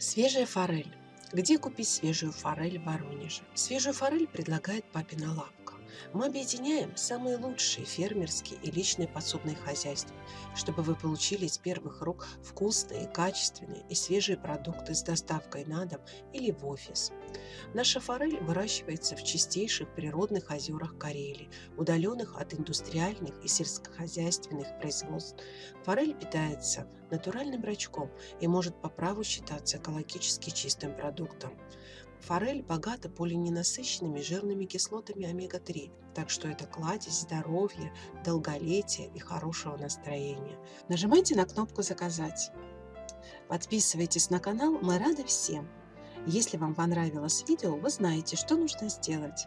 Свежая форель. Где купить свежую форель в Воронеже? Свежую форель предлагает папина лапка. Мы объединяем самые лучшие фермерские и личные подсобные хозяйства, чтобы вы получили из первых рук вкусные, качественные и свежие продукты с доставкой на дом или в офис. Наша форель выращивается в чистейших природных озерах Карелии, удаленных от индустриальных и сельскохозяйственных производств. Форель питается натуральным рачком и может по праву считаться экологически чистым продуктом. Форель богата полиненасыщенными жирными кислотами омега-3, так что это кладезь здоровья, долголетия и хорошего настроения. Нажимайте на кнопку «Заказать». Подписывайтесь на канал, мы рады всем. Если вам понравилось видео, вы знаете, что нужно сделать.